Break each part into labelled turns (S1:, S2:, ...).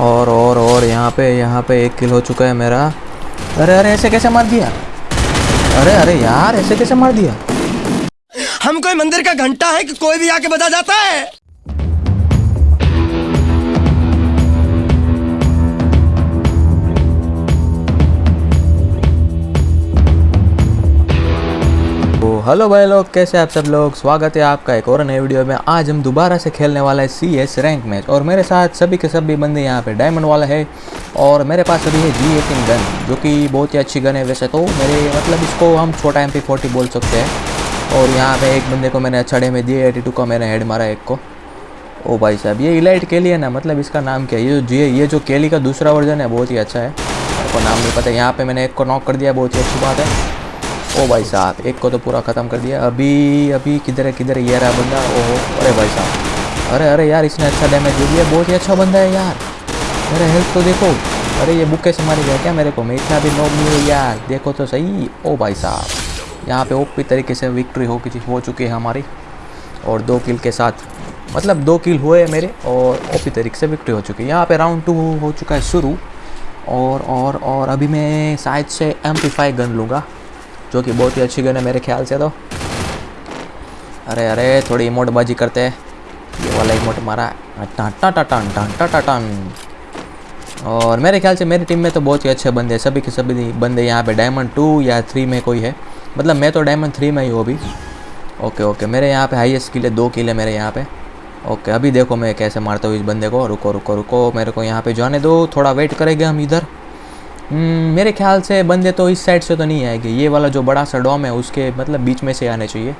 S1: और और और, यहाँ पे यहाँ पे एक किल हो चुका है मेरा। अरे अरे, ऐसे कैसे मार दिया? अरे अरे यार, ऐसे कैसे मार दिया?
S2: हम कोई मंदिर का घंटा है कि कोई भी आके बता जाता है।
S1: हेलो भाई लोग, कैसे आप सब लोग? स्वागत है आपका एक और नए वीडियो में। आज हम दोबारा से खेलने वाला है सी एस रैंक मैच और मेरे साथ सभी के सभी बंदे यहाँ पे डायमंड वाला है। और मेरे पास अभी है जी एटीन गन जो कि बहुत ही अच्छी गन है वैसे तो। मेरे मतलब इसको हम छोटा एम पी फोर्टी बोल सकते हैं। और यहाँ पे एक बंदे को मैंने अच्छा डैमेज दिया एटी टू का मैंने हेड मारा एक को। ओ भाई साहब, ये इलाइट केली है ना? मतलब इसका नाम क्या है? ये जो जी ये जो केली का दूसरा वर्जन है, बहुत ही अच्छा है। मेरे को नाम नहीं पता। यहाँ पर मैंने एक को नॉक कर दिया, बहुत ही अच्छी बात है। ओ भाई साहब, एक को तो पूरा ख़त्म कर दिया। अभी अभी किधर है किधर है? ये रहा बंदा। ओहो, अरे भाई साहब। अरे अरे यार, इसने अच्छा डैमेज दे दिया। बहुत ही अच्छा बंदा है यार। मेरा हेल्थ तो देखो। अरे, ये बुक्के से मारी गया क्या मेरे को? मैं इतना भी नोब नहीं हूँ यार। देखो तो सही। ओ भाई साहब, यहाँ पे ओपी तरीके से विक्ट्री हो हो चुकी है हमारी। और दो किल के साथ। मतलब दो किल हुए हैं मेरे और ओपी तरीके से विक्ट्री हो चुकी है। यहाँ पे राउंड टू हो चुका है शुरू। और और और अभी मैं शायद से एम पी गन लूँगा। जो कि बहुत ही अच्छी गन है मेरे ख्याल से तो। अरे अरे, थोड़ी इमोट बाजी करते हैं। ये वाला इमोट मारा। टन टन टन टन टन टन और मेरे ख्याल से मेरी टीम में तो बहुत ही अच्छे बंदे हैं। सभी के सभी बंदे यहाँ पे डायमंड टू या थ्री में कोई है। मतलब मैं तो डायमंड थ्री में ही हूँ अभी। ओके ओके मेरे यहाँ पे हाईएस्ट किल दो किल मेरे यहाँ पे। ओके अभी देखो मैं कैसे मारता हूँ इस बंदे को। रुको रुको रुको, मेरे को यहाँ पे जाने दो। थोड़ा वेट करेंगे हम इधर। मेरे ख्याल से बंदे तो इस साइड से तो नहीं आएँगे। ये वाला जो बड़ा सा डॉम है, उसके मतलब बीच में से आने चाहिए।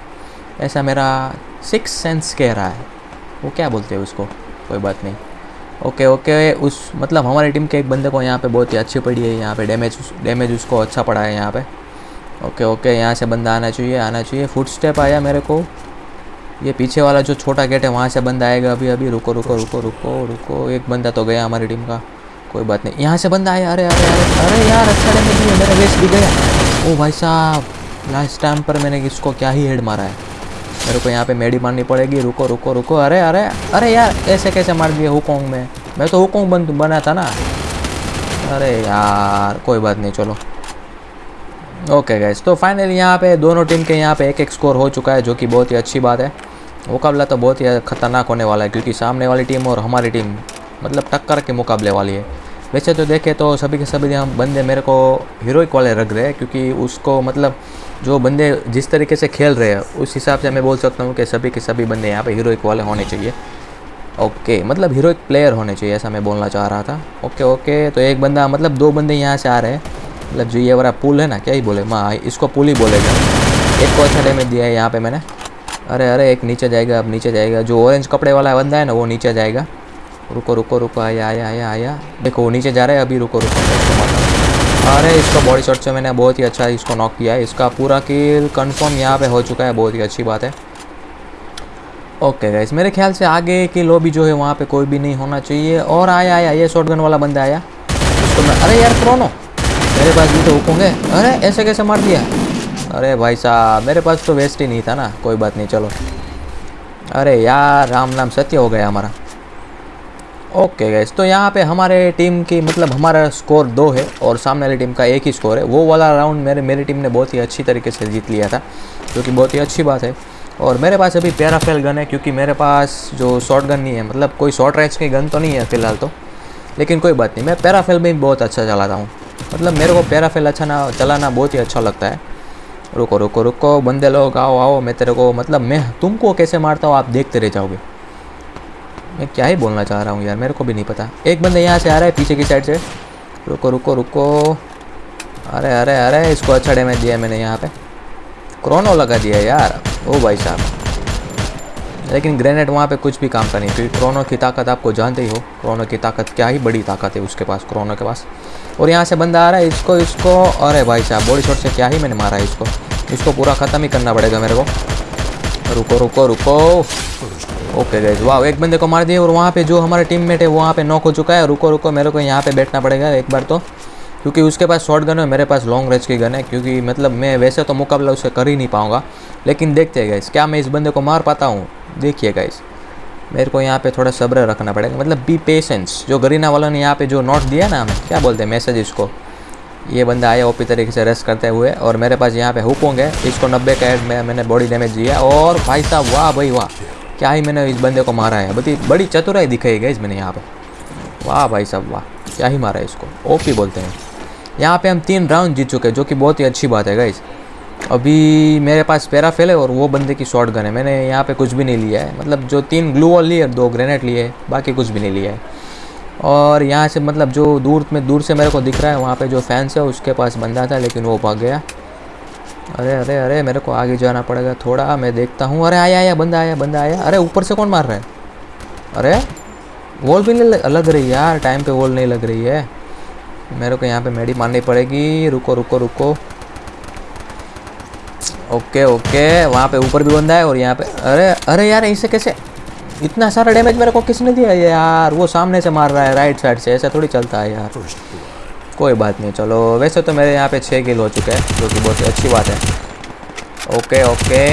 S1: ऐसा मेरा सिक्स सेंस कह रहा है। वो क्या बोलते हैं उसको? कोई बात नहीं। ओके ओके, उस मतलब हमारी टीम के एक बंदे को यहाँ पे बहुत ही अच्छी पड़ी है, यहाँ पे डैमेज डैमेज उसको अच्छा पड़ा है यहाँ पे। ओके ओके, यहाँ से बंदा आना चाहिए आना चाहिए। फुट स्टेप आया मेरे को। ये पीछे वाला जो छोटा गेट है, वहाँ से बंदा आएगा अभी अभी। रुको रुको रुको रुको रुको। एक बंदा तो गया हमारी टीम का। कोई बात नहीं। यहाँ से बंदा आया, अरे अरे अरे अरे यार अच्छा डैमेज दिया मेरा वेस्ट भी गया। ओ भाई साहब लास्ट टाइम पर मैंने इसको क्या ही हेड मारा है। मेरे को यहाँ पे मेडी मारनी पड़ेगी। रुको रुको रुको। अरे अरे अरे यार, ऐसे कैसे मार दिया हुकोंग में? मैं तो हुकोंग बन, बना था ना। अरे यार, कोई बात नहीं, चलो। ओके गैस तो फाइनली यहाँ पे दोनों टीम के यहाँ पे एक एक स्कोर हो चुका है, जो कि बहुत ही अच्छी बात है। मुकाबला तो बहुत ही खतरनाक होने वाला है, क्योंकि सामने वाली टीम और हमारी टीम मतलब टक्कर के मुकाबले वाली है। वैसे तो देखे तो सभी के सभी हम बंदे मेरे को हीरोइक वाले रख रहे हैं, क्योंकि उसको मतलब जो बंदे जिस तरीके से खेल रहे हैं, उस हिसाब से मैं बोल सकता हूँ कि सभी के सभी बंदे यहाँ पे हीरोइक वाले होने चाहिए। ओके मतलब हीरोइक प्लेयर होने चाहिए, ऐसा मैं बोलना चाह रहा था। ओके ओके तो एक बंदा मतलब दो बंदे यहाँ से आ रहे हैं। मतलब जो ये वाला पुल है ना, क्या ही बोले? माँ, इसको पुल ही बोलेगा। एक को अच्छा डैमेज दिया है यहाँ पे मैंने। अरे अरे, एक नीचे जाएगा, अब नीचे जाएगा। जो ऑरेंज कपड़े वाला बंदा है ना, वो नीचे जाएगा। रुको रुको रुको, आया आया आया आया। देखो, नीचे जा रहा है, अभी रुको रुको अरे इसको बॉडी शॉट से मैंने, बहुत ही अच्छा इसको नॉक किया है। इसका पूरा किल कंफर्म यहाँ पे हो चुका है, बहुत ही अच्छी बात है। ओके गाइस मेरे ख्याल से आगे की लॉबी जो है, वहाँ पे कोई भी नहीं होना चाहिए। और आया आया, ये शॉटगन वाला बंदा आया। उसको मैं अरे यार क्रोनो मेरे पास भी तो हुकोंगे अरे, ऐसे कैसे मार दिया? अरे भाई साहब, मेरे पास तो वेस्ट ही नहीं था ना। कोई बात नहीं, चलो। अरे यार, राम नाम सत्य हो गया हमारा। ओके गैस तो यहाँ पे हमारे टीम की मतलब हमारा स्कोर दो है और सामने वाली टीम का एक ही स्कोर है। वो वाला राउंड मेरे, मेरी टीम ने बहुत ही अच्छी तरीके से जीत लिया था, जो कि बहुत ही अच्छी बात है। और मेरे पास अभी पैराफेल गन है, क्योंकि मेरे पास जो शॉर्ट गन नहीं है मतलब कोई शॉर्ट रेंज की गन तो नहीं है फ़िलहाल तो। लेकिन कोई बात नहीं, मैं पैराफेल में बहुत अच्छा चलाता हूँ। मतलब मेरे को पैराफेल अच्छा ना, चलाना बहुत ही अच्छा लगता है। रुको रुको रुको, बंदे लोग, आओ आओ, मैं तेरे को मतलब मैं तुमको कैसे मारता हूँ, आप देखते रह जाओगे। मैं क्या ही बोलना चाह रहा हूँ यार, मेरे को भी नहीं पता। एक बंदा यहाँ से आ रहा है पीछे की साइड से। रुको रुको रुको। अरे अरे अरे इसको अच्छा डैमेज दिया मैंने यहाँ पे। क्रोनो लगा दिया यार। ओ भाई साहब। लेकिन ग्रेनेड वहाँ पे कुछ भी काम का नहीं, क्योंकि क्रोनो की ताकत आपको जानते ही हो। क्रोनो की ताकत, क्या ही बड़ी ताकत है उसके पास क्रोनो के पास। और यहाँ से बंदा आ रहा है, इसको इसको। अरे भाई साहब बॉडी शॉट से क्या ही मैंने मारा है इसको। इसको पूरा ख़त्म ही करना पड़ेगा मेरे को। रुको रुको रुको। ओके गैस वाह एक बंदे को मार दिया और वहाँ पे जो हमारा टीममेट है वहाँ पे नॉक हो चुका है। रुको रुको, मेरे को यहाँ पे बैठना पड़ेगा एक बार तो। क्योंकि उसके पास शॉर्ट गन है मेरे पास लॉन्ग रेंज की गन है, क्योंकि मतलब मैं वैसे तो मुकाबला उससे कर ही नहीं पाऊँगा। लेकिन देखते हैं गैस क्या मैं इस बंदे को मार पाता हूँ? देखिए गैस मेरे को यहाँ पे थोड़ा सब्र रखना पड़ेगा। मतलब बी पेशेंस जो गरीना वालों ने यहाँ पे जो नोट दिया ना हमें क्या बोलते हैं मैसेज इसको? ये बंदा आया ओपी तरीके से रेस्ट करते हुए और मेरे पास यहाँ पे हुपोंग है इसको नब्बे का एड में मैंने बॉडी डैमेज दिया और भाई साहब, वाह भाई, वाह। क्या ही मैंने इस बंदे को मारा है? बड़ी बड़ी चतुराई दिखाई गई मैंने यहाँ पर वाह भाई साहब, वाह। क्या ही मारा है इसको? ओपी बोलते हैं। यहाँ पे हम तीन राउंड जीत चुके हैं, जो कि बहुत ही अच्छी बात है गाइज़ अभी मेरे पास पैराफेल है और वो बंदे की शॉर्ट गन है। मैंने यहाँ पे कुछ भी नहीं लिया है। मतलब जो तीन ग्लू वॉल लिए, दो ग्रेनेड लिए, बाकी कुछ भी नहीं लिया है। और यहाँ से मतलब जो दूर में, दूर से मेरे को दिख रहा है, वहाँ पे जो फैंस है, उसके पास बंदा था, लेकिन वो भाग गया। अरे अरे अरे, मेरे को आगे जाना पड़ेगा थोड़ा, मैं देखता हूँ। अरे, आया आया, बंदा आया बंदा आया। अरे, ऊपर से कौन मार रहा है? अरे वॉल भी नहीं लग रही यार टाइम पे वॉल नहीं लग रही है। मेरे को यहाँ पे मेडी मारनी पड़ेगी। रुको रुको रुको। ओके ओके, वहाँ पे ऊपर भी बंदा है और यहाँ पे, अरे अरे यार, ऐसे कैसे? इतना सारा डैमेज मेरे को किसने दिया यार? वो सामने से मार रहा है राइट साइड से, ऐसा थोड़ी चलता है यार। कोई बात नहीं, चलो। वैसे तो मेरे यहाँ पे छः किल हो चुके हैं, जो कि बहुत ही अच्छी बात है। ओके ओके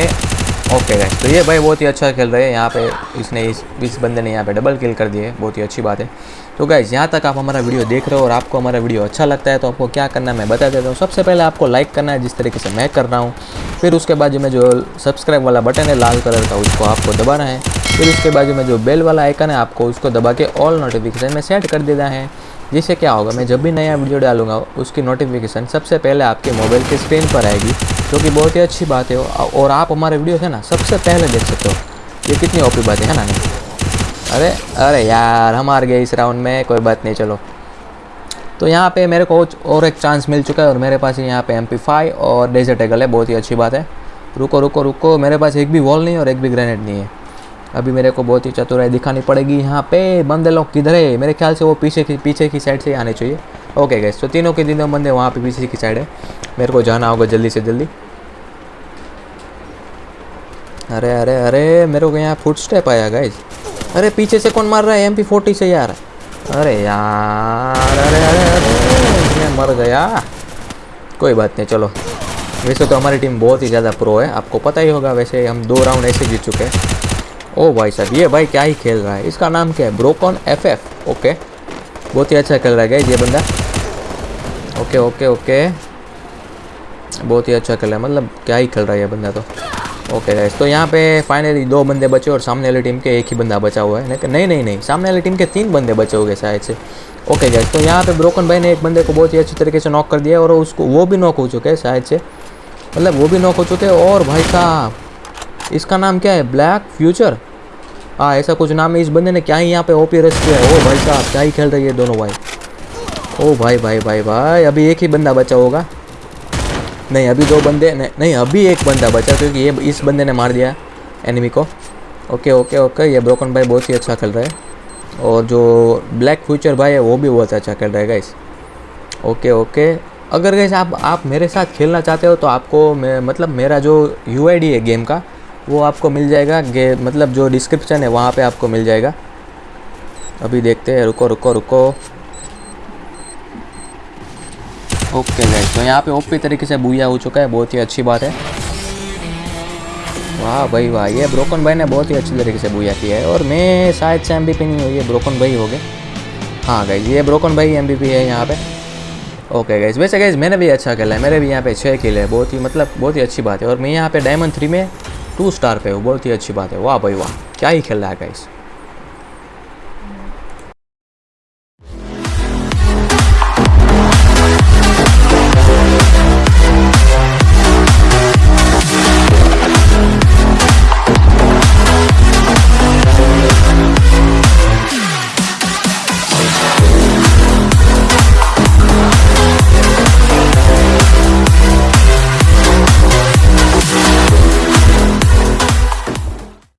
S1: ओके गैस तो ये भाई बहुत ही अच्छा खेल रहे हैं, यहाँ पे इसने इस इस बंदे ने यहाँ पे डबल किल कर दिए, बहुत ही अच्छी बात है। तो गैस यहाँ तक आप हमारा वीडियो देख रहे हो और आपको हमारा वीडियो अच्छा लगता है तो आपको क्या करना है मैं बता देता हूँ। सबसे पहले आपको लाइक करना है, जिस तरीके से मैं कर रहा हूँ। फिर उसके बाद में जो सब्सक्राइब वाला बटन है, लाल कलर का, उसको आपको दबाना है। फिर उसके बाजू में जो बेल वाला आइकन है, आपको उसको दबा के ऑल नोटिफिकेशन में सेट कर देना है। जिससे क्या होगा, मैं जब भी नया वीडियो डालूँगा, उसकी नोटिफिकेशन सबसे पहले आपके मोबाइल के स्क्रीन पर आएगी, जो कि बहुत ही अच्छी बात है। और आप हमारे वीडियो है ना, सबसे पहले देख सकते हो। ये कितनी ओपी बात है ना? नहीं अरे अरे यार, हम हार गए इस राउंड में, कोई बात नहीं, चलो। तो यहाँ पे मेरे को और एक चांस मिल चुका है, और मेरे पास यहाँ पे एम और डेजर्ट एगल है, बहुत ही अच्छी बात है। रुको रुको रुको, मेरे पास एक भी वॉल नहीं और एक भी ग्रेनेड नहीं है। अभी मेरे को बहुत ही चतुराई दिखानी पड़ेगी यहाँ पे। बंदे लोग किधर है? मेरे ख्याल से वो पीछे की पीछे की साइड से आने चाहिए। ओके गैस तो तीनों के तीनों बंदे वहाँ पे पीछे की साइड है। मेरे को जाना होगा जल्दी से जल्दी। अरे अरे अरे, मेरे को यहाँ फुट स्टेप आया गाइज़ अरे, पीछे से कौन मार रहा है? एम पी फोर्टी से यार। अरे यार, अरे अरे अरे, मैं मर गया। कोई बात नहीं, चलो। वैसे तो हमारी टीम बहुत ही ज़्यादा प्रो है। आपको पता ही होगा, वैसे हम दो राउंड ऐसे जीत चुके हैं। ओ भाई साहब, ये भाई क्या ही खेल रहा है? इसका नाम क्या है? ब्रोकॉन एफ़ एफ़ ओके बहुत ही अच्छा खेल रहा है ये बंदा। ओके ओके ओके बहुत ही अच्छा खेल रहा है मतलब क्या ही खेल रहा है ये बंदा तो। ओके गाइस तो यहाँ पे फाइनली दो बंदे बचे और सामने वाली टीम के एक ही बंदा बचा हुआ है। नहीं नहीं नहीं सामने वाली टीम के तीन बंदे बचे हुए शायद से। ओके गाइस तो यहाँ पे ब्रोकन भाई ने एक बंदे को बहुत ही अच्छी तरीके से नॉक कर दिया और उसको वो भी नॉक हो चुके हैं शायद से। मतलब वो भी नॉक हो चुके हैं और भाई साहब इसका नाम क्या है? ब्लैक फ्यूचर हाँ ऐसा कुछ नाम है इस बंदे ने क्या ही यहाँ पे ओपी रस किया है? ओ भाई साहब क्या ही खेल रही है दोनों भाई। ओ भाई भाई भाई भाई अभी एक ही बंदा बचा होगा। नहीं अभी दो बंदे नहीं, नहीं अभी एक बंदा बचा क्योंकि ये इस बंदे ने मार दिया एनिमी को। ओके ओके ओके ये ब्रोकन भाई बहुत ही अच्छा खेल रहा है। और जो ब्लैक फ्यूचर भाई है वो भी बहुत अच्छा खेल रहा है गाइस ओके ओके अगर गैस आप आप मेरे साथ खेलना चाहते हो तो आपको मतलब मेरा जो यूआईडी है गेम का वो आपको मिल जाएगा, गे मतलब जो डिस्क्रिप्शन है वहाँ पे आपको मिल जाएगा। अभी देखते हैं, रुको रुको रुको। ओके गैस तो यहाँ पे ओपी तरीके से बुया हो चुका है, बहुत ही अच्छी बात है। वाह भाई, वाह, ये ब्रोकन भाई ने बहुत ही अच्छी तरीके से बुया किया है, और मैं शायद से एम बी नहीं हुई है ब्रोकन भाई हो गए। हाँ गई ये ब्रोकन भाई एम है यहाँ पे। ओके गैस वैसे गैस मैंने भी अच्छा खेला है मेरे भी यहाँ पे छः किल है, बहुत ही मतलब बहुत ही अच्छी बात है, और मैं यहाँ पे डायमंड थ्री में टू स्टार पे हो बहुत ही अच्छी बात है। वाह भाई वाह, क्या ही खेल रहा है गाइस